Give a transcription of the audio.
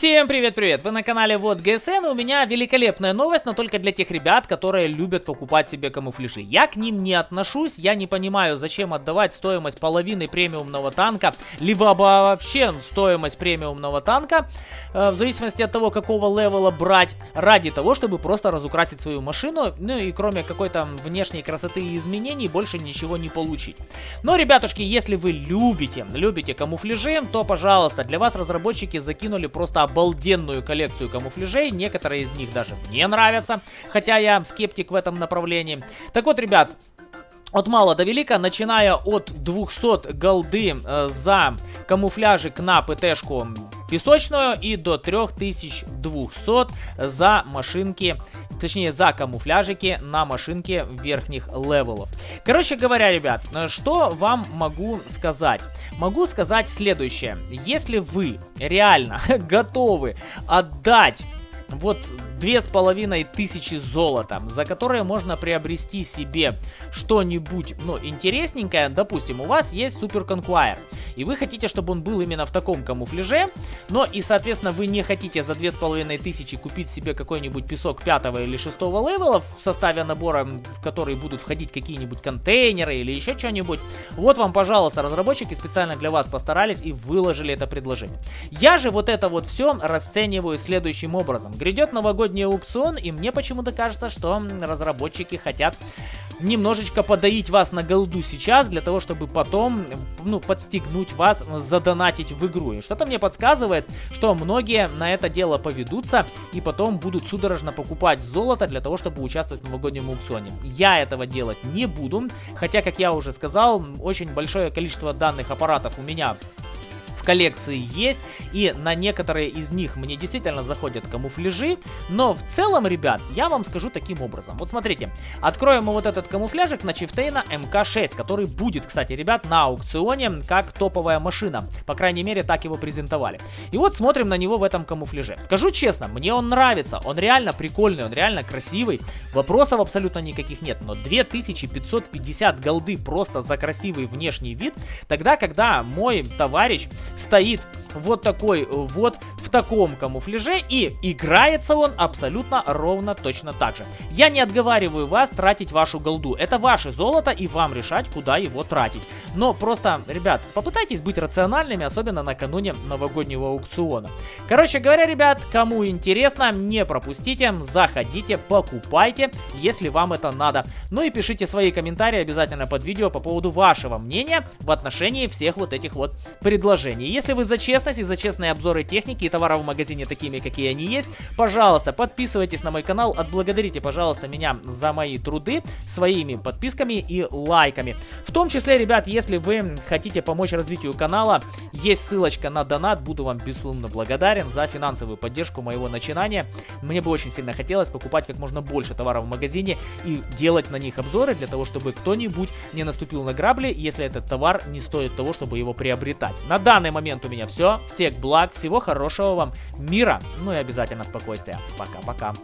Всем привет-привет! Вы на канале Вот ГСН, у меня великолепная новость, но только для тех ребят, которые любят покупать себе камуфляжи. Я к ним не отношусь, я не понимаю, зачем отдавать стоимость половины премиумного танка, либо вообще стоимость премиумного танка, э, в зависимости от того, какого левела брать, ради того, чтобы просто разукрасить свою машину, ну и кроме какой-то внешней красоты и изменений, больше ничего не получить. Но, ребятушки, если вы любите, любите камуфляжи, то, пожалуйста, для вас разработчики закинули просто обалденную коллекцию камуфляжей. Некоторые из них даже мне нравятся, хотя я скептик в этом направлении. Так вот, ребят, от мала до велика, начиная от 200 голды э, за камуфляжик на ПТшку песочную и до 3200 за машинки, точнее за камуфляжики на машинке верхних левелов. Короче говоря, ребят, что вам могу сказать? Могу сказать следующее. Если вы реально готовы отдать вот две с половиной тысячи золота, за которые можно приобрести себе что-нибудь, ну, интересненькое. Допустим, у вас есть Super Conqueror, и вы хотите, чтобы он был именно в таком камуфляже, но и, соответственно, вы не хотите за две с половиной тысячи купить себе какой-нибудь песок пятого или шестого левела в составе набора, в который будут входить какие-нибудь контейнеры или еще что-нибудь. Вот вам, пожалуйста, разработчики специально для вас постарались и выложили это предложение. Я же вот это вот все расцениваю следующим образом. Грядет новогодний аукцион, и мне почему-то кажется, что разработчики хотят немножечко подоить вас на голду сейчас, для того, чтобы потом, ну, подстегнуть вас задонатить в игру. И что-то мне подсказывает, что многие на это дело поведутся и потом будут судорожно покупать золото для того, чтобы участвовать в новогоднем аукционе. Я этого делать не буду, хотя, как я уже сказал, очень большое количество данных аппаратов у меня в коллекции есть, и на некоторые из них мне действительно заходят камуфляжи, но в целом, ребят, я вам скажу таким образом. Вот смотрите, откроем мы вот этот камуфляжик на Чифтейна МК-6, который будет, кстати, ребят, на аукционе как топовая машина. По крайней мере, так его презентовали. И вот смотрим на него в этом камуфляже. Скажу честно, мне он нравится, он реально прикольный, он реально красивый, вопросов абсолютно никаких нет, но 2550 голды просто за красивый внешний вид, тогда, когда мой товарищ стоит вот такой вот в таком камуфляже и играется он абсолютно ровно точно так же. Я не отговариваю вас тратить вашу голду. Это ваше золото и вам решать, куда его тратить. Но просто, ребят, попытайтесь быть рациональными, особенно накануне новогоднего аукциона. Короче говоря, ребят, кому интересно, не пропустите, заходите, покупайте, если вам это надо. Ну и пишите свои комментарии обязательно под видео по поводу вашего мнения в отношении всех вот этих вот предложений. Если вы за честность и за честные обзоры техники и товаров в магазине такими, какие они есть, пожалуйста, подписывайтесь на мой канал, отблагодарите, пожалуйста, меня за мои труды своими подписками и лайками. В том числе, ребят, если вы хотите помочь развитию канала, есть ссылочка на донат, буду вам безусловно благодарен за финансовую поддержку моего начинания. Мне бы очень сильно хотелось покупать как можно больше товаров в магазине и делать на них обзоры для того, чтобы кто-нибудь не наступил на грабли, если этот товар не стоит того, чтобы его приобретать. На данный момент у меня все. Всех благ, всего хорошего вам мира, ну и обязательно спокойствия. Пока-пока.